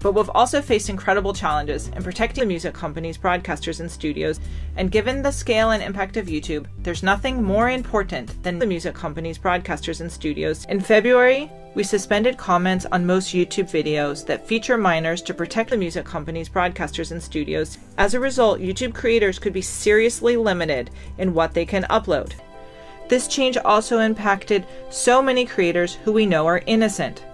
But we've also faced incredible challenges in protecting the music companies, broadcasters, and studios. And given the scale and impact of YouTube, there's nothing more important than the music companies, broadcasters, and studios. In February, we suspended comments on most YouTube videos that feature minors to protect the music companies, broadcasters, and studios. As a result, YouTube creators could be seriously limited in what they can upload. This change also impacted so many creators who we know are innocent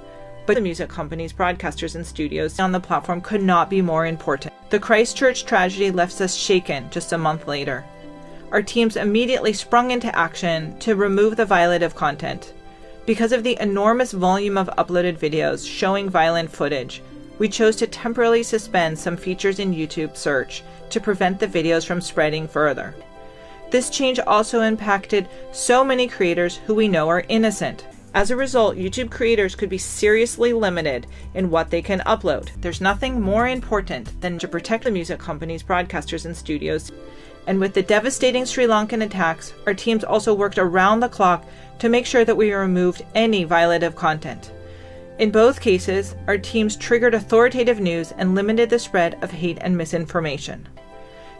but the music companies, broadcasters, and studios on the platform could not be more important. The Christchurch tragedy left us shaken just a month later. Our teams immediately sprung into action to remove the violative content. Because of the enormous volume of uploaded videos showing violent footage, we chose to temporarily suspend some features in YouTube search to prevent the videos from spreading further. This change also impacted so many creators who we know are innocent. As a result, YouTube creators could be seriously limited in what they can upload. There's nothing more important than to protect the music companies, broadcasters, and studios. And with the devastating Sri Lankan attacks, our teams also worked around the clock to make sure that we removed any violative content. In both cases, our teams triggered authoritative news and limited the spread of hate and misinformation.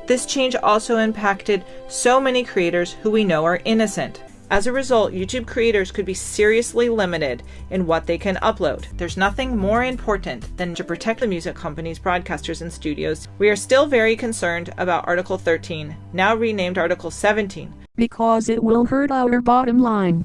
This change also impacted so many creators who we know are innocent. As a result, YouTube creators could be seriously limited in what they can upload. There's nothing more important than to protect the music companies, broadcasters, and studios. We are still very concerned about Article 13, now renamed Article 17, because it will hurt our bottom line.